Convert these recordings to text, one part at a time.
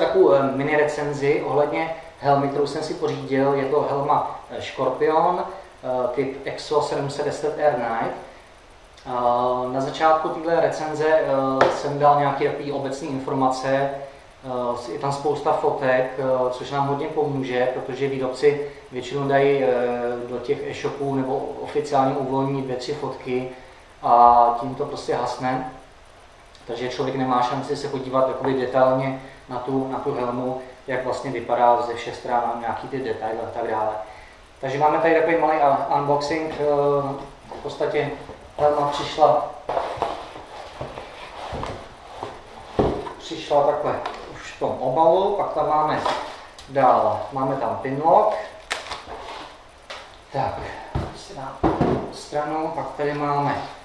takovou eh, mini recenzi ohledně helmy, kterou jsem si pořídil. Je to helma eh, Scorpion, typ EXO 710 Air Night. Na začátku této recenze jsem dal nějaké obecné informace, je tam spousta fotek, což nám hodně pomůže, protože výrobci většinou dají do těch e-shopů nebo oficiálně uvolní dvě, tři fotky a tím to prostě hasne. Takže člověk nemá šanci se podívat jakoby detailně na tu, na tu helmu, jak vlastně vypadá ze všech stran, nějaký ty detaily a tak dále. Takže máme tady takový malý unboxing. Eh, v podstatě helma přišla přišla takhle už v tom obalu, pak tam máme dál, máme tam pinlock. Tak, stranu, pak tady máme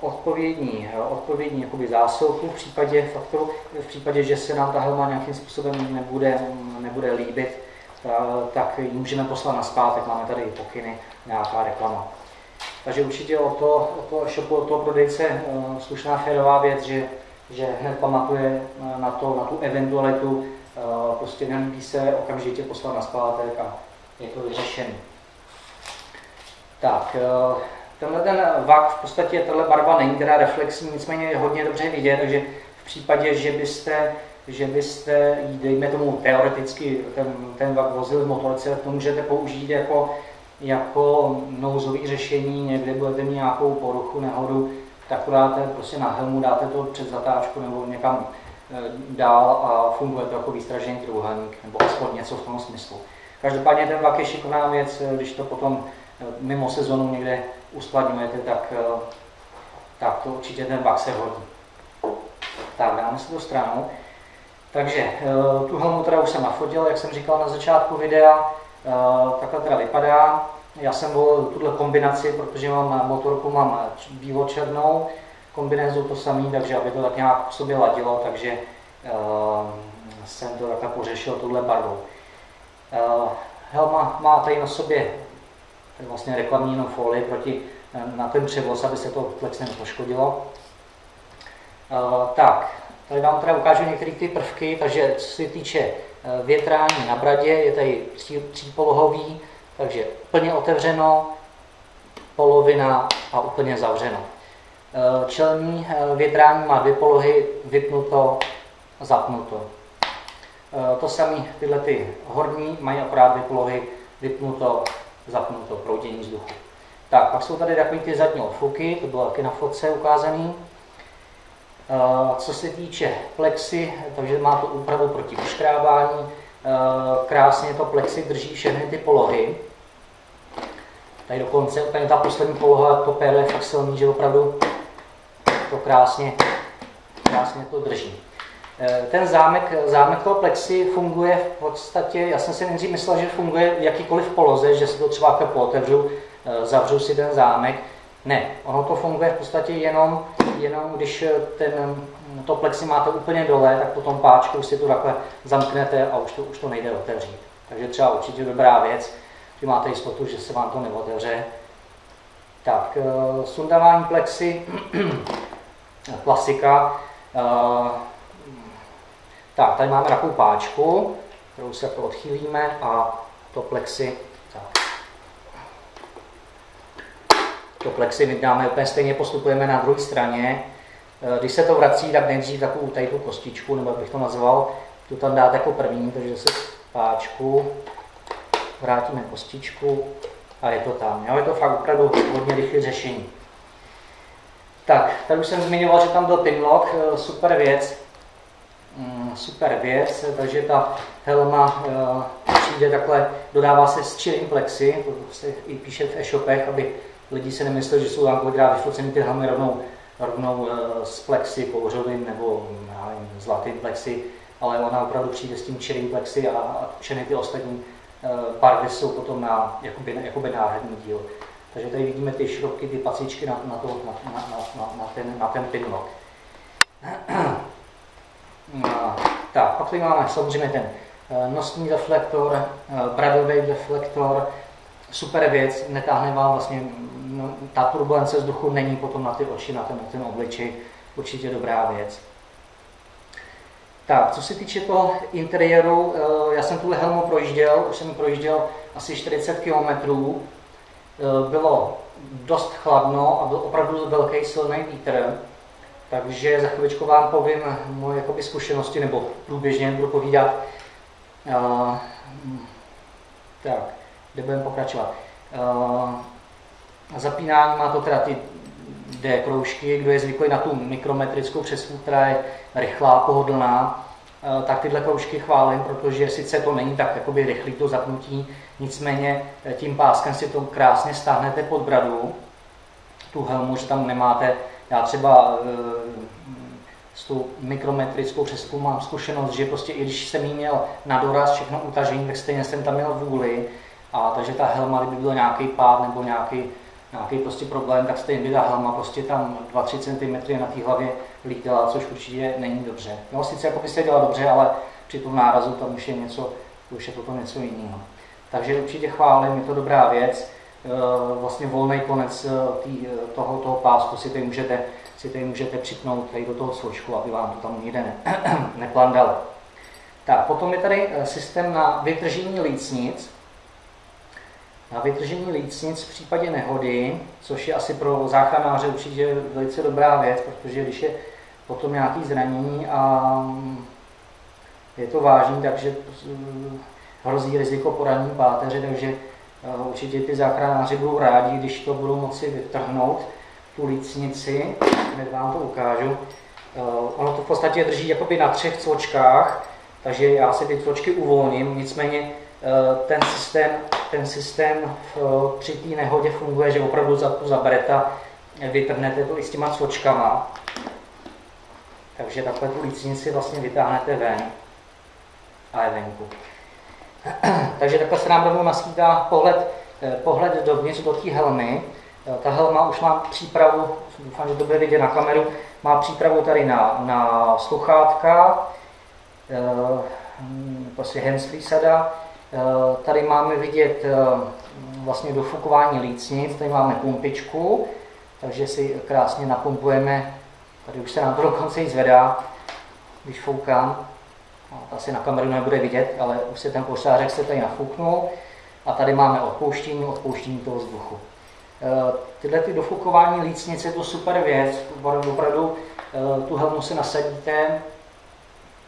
odpovědní, eh, odpovědní jakoby zásilku v případě faktoru, v případě, že se nám ta helma nějakým způsobem nebude, nebude líbit, tak ji můžeme poslat na zpátek, máme tady pokyny, nějaká reklama. Takže určitě o to, o to shopu, o toho prodejce eh, slušná férová věc, že, že hned pamatuje na, to, na tu eventualitu, prostě nelíbí se okamžitě poslat na zpátek a je to vyřešené. Tak, Tenhle ten vak, v podstatě tahle barva není teda reflexní, nicméně je hodně dobře vidět, takže v případě, že byste, že byste dejme tomu teoreticky ten, ten vak vozil v motorce, to můžete použít jako, jako nouzový řešení, někde budete mít nějakou poruchu, nehodu, tak to dáte prostě na helmu, dáte to před zatáčku nebo někam e, dál a funguje to jako výstražený trůhelník, nebo aspoň něco v tom smyslu. Každopádně ten vak je šikovná věc, když to potom mimo sezonu někde uskladňujete, tak, eh, tak to určitě ten vak se hodí. Tak, dáme si to stranu. Takže eh, tu helmu teda už jsem nafotil, jak jsem říkal na začátku videa, eh, takhle teda vypadá. Já jsem volil tuhle kombinaci, protože mám motorku mám bílo-černou kombinézu to samý, takže aby to tak nějak v sobě ladilo, takže jsem to takhle pořešil touhle barvou. Helma má tady na sobě vlastně reklamní jenom folii proti, eh, na ten převoz, aby se to flex nepoškodilo. Uh, tak, tady vám teda ukážu některé ty prvky, takže co se týče eh, větrání na bradě, je tady tří, třípolohový, takže plně otevřeno, polovina a úplně zavřeno. Čelní větrání má dvě polohy, vypnuto, zapnuto. To samé tyhle ty horní mají akorát dvě polohy, vypnuto, zapnuto proudění vzduchu. Tak, pak jsou tady takové ty zadní odfuky, to bylo taky na fotce ukázaný. Eh, co se týče plexy, takže má to úpravu proti uškrábání. Eh, krásně to plexy drží všechny ty polohy. Tady dokonce úplně ta poslední poloha, to péro je fakt silný, že opravdu to krásně, krásně to drží. Eh, ten zámek, zámek toho plexi funguje v podstatě, já jsem si nejdřív myslel, že funguje v jakýkoliv poloze, že si to třeba jako pootevřu, eh, zavřu si ten zámek. Ne, ono to funguje v podstatě jenom, jenom když ten, to plexi máte úplně dole, tak potom páčkou si to takhle zamknete a už to, už to nejde otevřít. Takže třeba určitě dobrá věc, že máte jistotu, že se vám to neotevře. Tak, eh, sundávání plexi, klasika. Tak, tady máme takovou páčku, kterou se to odchýlíme a to plexi, tak. To plexi my dáme úplně stejně, postupujeme na druhé straně. Eh, když se to vrací, tak nejdřív takovou tady tu kostičku, nebo jak bych to nazval, tu tam dáte jako první, takže se páčku, vrátíme kostičku a je to tam. Jo? Je to fakt opravdu hodně rychlé řešení. Tak, tady už jsem zmiňoval, že tam byl pinlock, eh, super věc. Super věc, takže ta helma eh, přijde takhle, dodává se s chilling plexi, to se i píše v e-shopech, aby lidi se nemysleli, že jsou tam kolikrát vyfocený ty helmy rovnou, rovnou z eh, plexi, kouřovým nebo nevím, zlatým plexi, ale ona opravdu přijde s tím chilling plexi a všechny ty ostatní eh, barvy jsou potom na, jakoby, jakoby náhradní díl. Takže tady vidíme ty šrobky, ty pacičky na, na, to, na, na, na, na, ten, na ten pinlock. Tak, pak tady máme samozřejmě ten eh, nosní reflektor, eh, bradový reflektor, super věc, netáhne vám vlastně, no, ta turbulence vzduchu není potom na ty oči, na ten, na ten obličej, určitě dobrá věc. Tak, co se týče toho interiéru, já jsem tuhle helmu projížděl, už jsem projížděl asi 40 km. Bylo dost chladno a byl opravdu velký silný vítr, takže za chvíličku vám povím moje jakoby, zkušenosti, nebo průběžně budu povídat. Uh, tak, kde budeme pokračovat. Uh, zapínání má to teda ty D kroužky, kdo je zvyklý na tu mikrometrickou přesku, která je rychlá, pohodlná, uh, tak tyhle kroužky chválím, protože sice to není tak jakoby rychlý to zapnutí, nicméně tím páskem si to krásně stáhnete pod bradu, tu helmu, že tam nemáte já třeba eh, s tou mikrometrickou přeskou mám zkušenost, že prostě i když jsem jí měl na doraz všechno utažení, tak stejně jsem tam měl vůli. A takže ta helma, kdyby byl nějaký pád nebo nějaký, nějaký prostě problém, tak stejně by ta helma prostě tam 2-3 cm na té hlavě lítala, což určitě není dobře. No sice jako by se dělala dobře, ale při tom nárazu tam už je něco, už je potom něco jiného. Takže určitě chválím, je to dobrá věc. Eh, vlastně volný konec eh, tý, eh, toho, toho pásku si tady můžete, si tady můžete připnout tady do toho sločku, aby vám to tam nikde ne, neplandalo. Tak, potom je tady systém na vytržení lícnic. Na vytržení lícnic v případě nehody, což je asi pro záchranáře určitě velice dobrá věc, protože když je potom nějaký zranění a mm, je to vážný, takže hrozí riziko poranění páteře, takže Určitě ty záchranáři budou rádi, když to budou moci vytrhnout, tu lícnici, hned vám to ukážu. Ono to v podstatě drží jakoby na třech cvočkách, takže já si ty cvočky uvolním, nicméně ten systém, ten systém při té nehodě funguje, že opravdu za tu zabereta vytrhnete to i s těma cvočkama. Takže takhle tu lícnici vlastně vytáhnete ven a je venku. Takže takhle se nám rovnou naskýtá pohled, eh, pohled dovnitř do té helmy. Eh, ta helma už má přípravu, doufám, že to bude vidět na kameru, má přípravu tady na, na sluchátka, eh, prostě handsfree sada. Tady máme vidět vlastně dofukování lícnic, tady máme pumpičku, takže si krásně napumpujeme, tady už se nám to dokonce i zvedá, když foukám. No, asi na kameru nebude vidět, ale už se ten pošářek se tady nafouknul a tady máme odpouštění, odpouštění toho vzduchu. E, tyhle ty dofukování lícnice je to super věc, opravdu e, tu helmu si nasadíte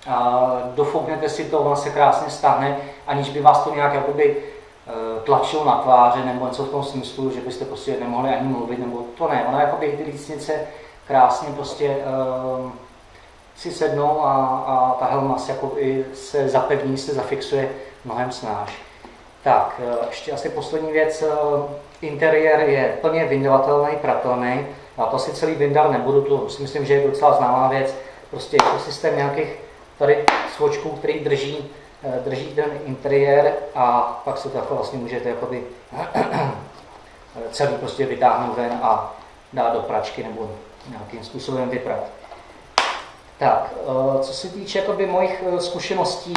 a dofouknete si to, ono se krásně stáhne, aniž by vás to nějak jakoby e, tlačilo na tváře nebo něco v tom smyslu, že byste prostě nemohli ani mluvit, nebo to ne, ona jakoby ty lícnice krásně prostě si sednou a, a ta helma se, jako i se zapevní, se zafixuje mnohem snáš. Tak, e, ještě asi poslední věc. E, interiér je plně vyndavatelný, pratelný. A to si celý vyndal nebudu, to si myslím, že je docela známá věc. Prostě jako systém nějakých tady svočků, který drží, e, drží ten interiér a pak se to jako vlastně můžete jakoby celý prostě vytáhnout ven a dát do pračky nebo nějakým způsobem vyprat. Tak, eh, co se týče jakoby, mojich eh, zkušeností,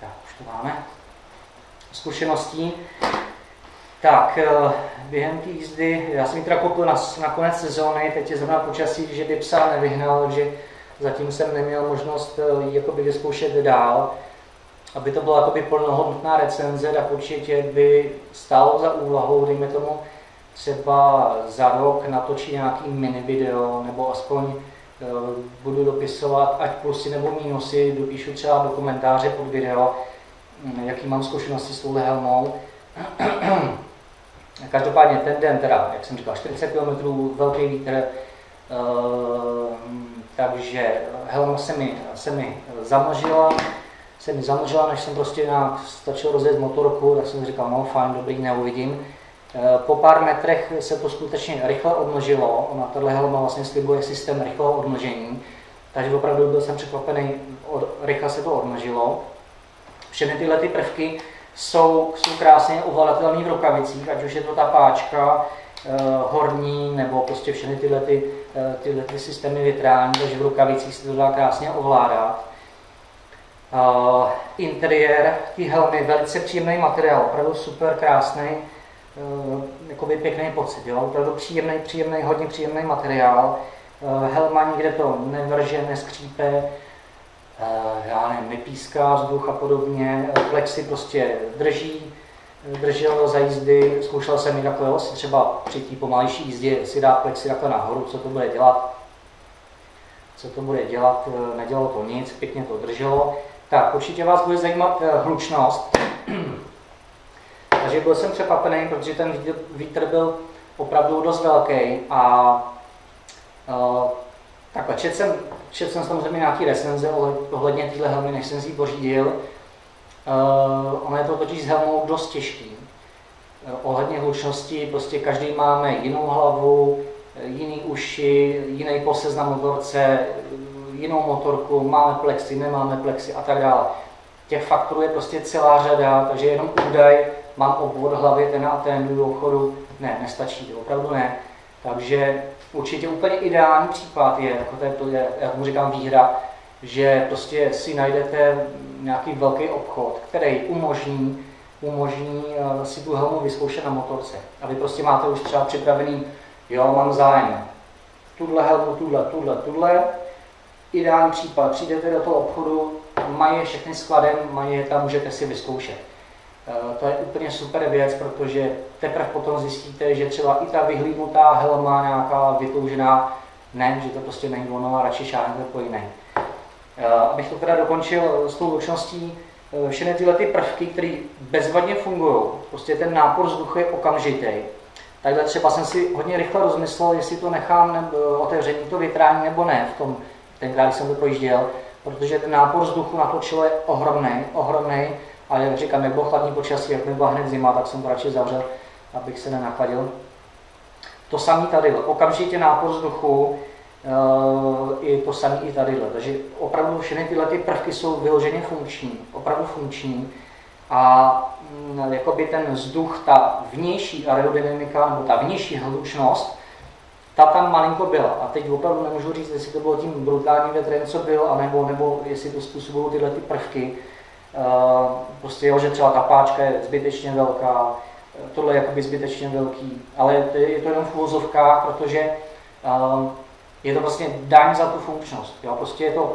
tak, už to máme, zkušeností, tak eh, během té jízdy, já jsem ji teda koupil na, na konec sezóny, teď je zrovna počasí, že by psa nevyhnal, takže zatím jsem neměl možnost ji jakoby vyzkoušet dál. Aby to byla jakoby plnohodnotná recenze, tak určitě by stálo za úvahu, dejme tomu, třeba za rok natočit nějaký mini video, nebo aspoň budu dopisovat ať plusy nebo mínusy, dopíšu třeba do komentáře pod video, hm, jaký mám zkušenosti s touhle helmou. Každopádně ten den teda, jak jsem říkal, 40 km, velký vítr, eh, takže helma se mi, se mi zamlžila, se mi zamlžila, než jsem prostě na, stačil rozjet motorku, tak jsem říkal, no fajn, dobrý, neuvidím. Eh, po pár metrech se to skutečně rychle odmnožilo. Ona tahle helma vlastně slibuje systém rychlého odmnožení, takže opravdu byl jsem překvapený, od, rychle se to odmnožilo. Všechny tyhle ty prvky jsou, jsou krásně ovladatelné v rukavicích, ať už je to ta páčka, eh, horní, nebo prostě všechny tyhle, ty, eh, tyhle ty systémy větrání, takže v rukavicích se to dá krásně ovládat. Uh, interiér, ty helmy, velice příjemný materiál, opravdu super krásný, jakoby pěkný pocit, jo? opravdu příjemný, příjemný, hodně příjemný materiál. Uh, helma nikde to nevrže, neskřípe, já nevím, nepíská vzduch a podobně, plexy prostě drží, držel za jízdy, zkoušel jsem i takhle, si třeba při té pomalejší jízdě si dát plexy takhle nahoru, co to bude dělat, co to bude dělat, nedělalo to nic, pěkně to drželo. Tak, určitě vás bude zajímat hlučnost. Takže byl jsem překvapený, protože ten vítr byl opravdu dost velký a uh, takhle, čet jsem, čet jsem samozřejmě nějaký recenze ohledně téhle helmy, než jsem si ji pořídil. Uh, ono je to totiž s helmou dost těžký. Uh, ohledně hlučnosti, prostě každý máme jinou hlavu, jiný uši, jiný posez na motorce, jinou motorku, máme plexy, nemáme plexy a tak dále. Těch faktorů je prostě celá řada, takže jenom údaj, mám obvod hlavy, ten a ten, do obchodu, ne, nestačí, to opravdu ne. Takže určitě úplně ideální případ je, jako to je, jak mu říkám, výhra, že prostě si najdete nějaký velký obchod, který umožní, umožní eh, si tu helmu vyzkoušet na motorce. A vy prostě máte už třeba připravený, jo, mám zájem, tuhle helmu, tuhle, tuhle, tuhle. Ideální případ, přijdete do toho obchodu, mají všechny skladem, mají je tam, můžete si vyzkoušet. Eh, to je úplně super věc, protože teprve potom zjistíte, že třeba i ta vyhlídnutá helma nějaká vytoužená, ne, že to prostě není ono a radši šáhnete po jiné. Eh, abych to teda dokončil s tou lučností, eh, všechny tyhle ty prvky, které bezvadně fungují, prostě ten nápor vzduchu je okamžitý. Takhle třeba jsem si hodně rychle rozmyslel, jestli to nechám nebo, otevření to větrání nebo ne v tom, tenkrát, jsem to projížděl, protože ten nápor vzduchu na to čelo je ohromný, ohromný ale jak říkám, jak bylo chladní počasí, jak byla hned zima, tak jsem to radši zavřel, abych se nenachladil. To samé tady, okamžitě nápor vzduchu, Uh, i to samé i tady. Takže opravdu všechny tyhle ty prvky jsou vyloženě funkční, opravdu funkční. A mm, jakoby ten vzduch, ta vnější aerodynamika, nebo ta vnější hlučnost, ta tam malinko byla. A teď opravdu nemůžu říct, jestli to bylo tím brutálním větrem, co byl, anebo, nebo jestli to způsobují tyhle ty prvky. Eh, prostě jo, že třeba ta páčka je zbytečně velká, eh, tohle je jakoby zbytečně velký, ale je to jenom v úvozovkách, protože eh, je to vlastně daň za tu funkčnost. Jo? Prostě je to,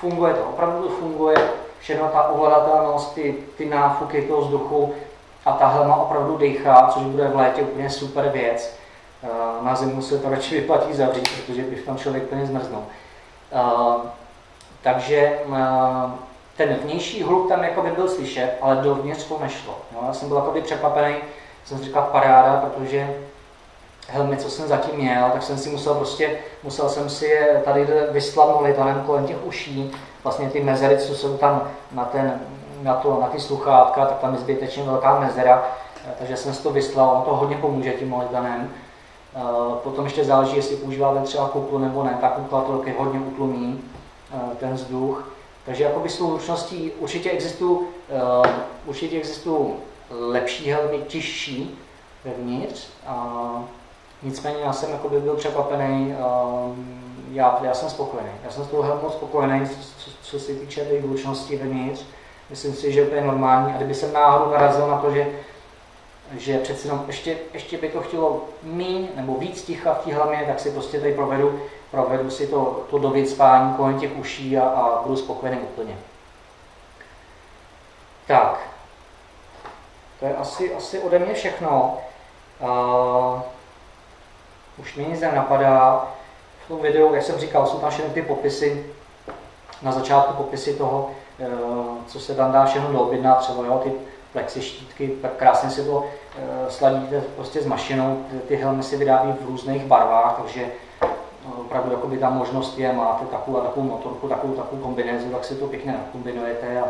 funguje to, opravdu to funguje, všechno ta ovladatelnost, ty, ty náfuky toho vzduchu a ta helma opravdu dechá, což bude v létě úplně super věc. Na zimu se to radši vyplatí zavřít, protože by tam člověk plně zmrznul. Takže ten vnější hluk tam jako by byl slyšet, ale dovnitř to nešlo. Jo? Já jsem byl jako by překvapený, jsem si říkal paráda, protože helmy, co jsem zatím měl, tak jsem si musel prostě, musel jsem si je tady vyslat molitanem kolem těch uší, vlastně ty mezery, co jsou tam na, ten, na, to, na ty sluchátka, tak tam je zbytečně velká mezera, takže jsem si to vyslal, on to hodně pomůže tím molitanem. Eh, potom ještě záleží, jestli používáte třeba kuklu nebo ne, ta kukla to hodně utlumí eh, ten vzduch. Takže jakoby s tou ručností určitě existují, uh, určitě existují lepší helmy, těžší vevnitř. Uh, nicméně já jsem jakoby byl překvapený, uh, já, já jsem spokojený. Já jsem s tou helmou spokojený, co, co se týče té hlučnosti vevnitř. Myslím si, že to je normální. A kdyby jsem náhodou narazil na to, že že přeci jenom ještě, ještě by to chtělo míň nebo víc ticha v té helmě, tak si prostě tady provedu provedu si to, to dověcpání kolem těch uší a, a budu spokojený úplně. Tak, to je asi, asi ode mě všechno. Uh, už mě nic nenapadá. V tom videu, jak jsem říkal, jsou tam všechny ty popisy, na začátku popisy toho, uh, co se tam dá všechno doobjednat, třeba jo, ty plexi štítky, tak krásně si to uh, sladíte prostě s mašinou, ty, ty helmy si vydávají v různých barvách, takže opravdu jakoby ta možnost je, máte takovou a takovou motorku, takovou, takovou kombinézu, tak si to pěkně nakombinujete a,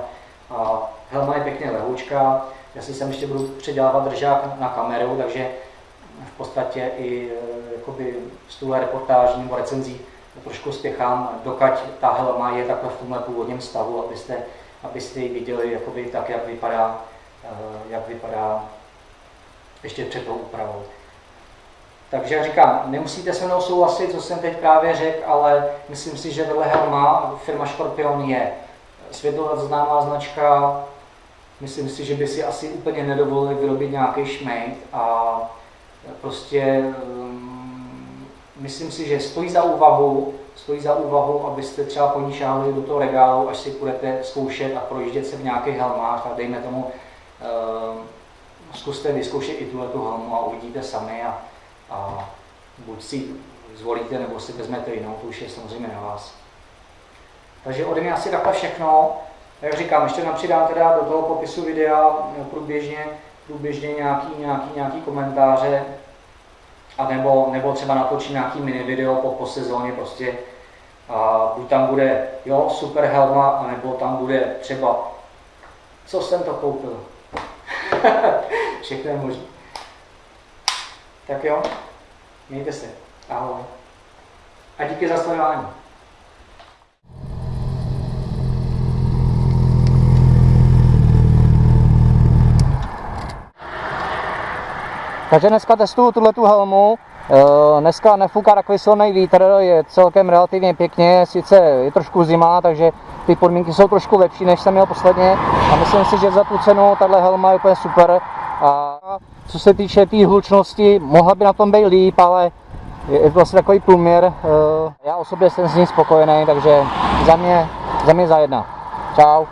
a helma je pěkně lehoučka. Já si sem ještě budu předělávat držák na kameru, takže v podstatě i e, jakoby z tuhle reportáží nebo recenzí trošku spěchám, dokud ta helma je takhle v tomhle původním stavu, abyste, abyste ji viděli jakoby tak, jak vypadá, e, jak vypadá ještě před tou úpravou. Takže já říkám, nemusíte se mnou souhlasit, co jsem teď právě řekl, ale myslím si, že tohle helma firma Scorpion je světová známá značka. Myslím si, že by si asi úplně nedovolili vyrobit nějaký šmejt a prostě um, myslím si, že stojí za úvahu, stojí za úvahu, abyste třeba po ní do toho regálu, až si budete zkoušet a projíždět se v nějakých helmách a dejme tomu, uh, zkuste vyzkoušet i tuhle tu helmu a uvidíte sami a, a buď si zvolíte, nebo si vezmete jinou, to už je samozřejmě na vás. Takže ode mě asi takhle všechno. Jak říkám, ještě napřidám teda do toho popisu videa průběžně, průběžně nějaký, nějaký, nějaký komentáře, a nebo, nebo třeba natočím nějaký mini video po, po sezóně prostě. A buď tam bude, jo, super helma, anebo tam bude třeba, co jsem to koupil. Všechno je možné. Tak jo, mějte se. Ahoj. A díky za sledování. Takže dneska testuju tuhle tu helmu. Eh, dneska nefouká takový silný vítr, je celkem relativně pěkně, sice je trošku zima, takže ty podmínky jsou trošku lepší, než jsem měl posledně a myslím si, že za tu cenu tahle helma je úplně super. A co se týče té tý hlučnosti, mohla by na tom být líp, ale je to vlastně takový průměr. Eh, já osobně jsem s ní spokojený, takže za mě, za mě za jedna. Čau.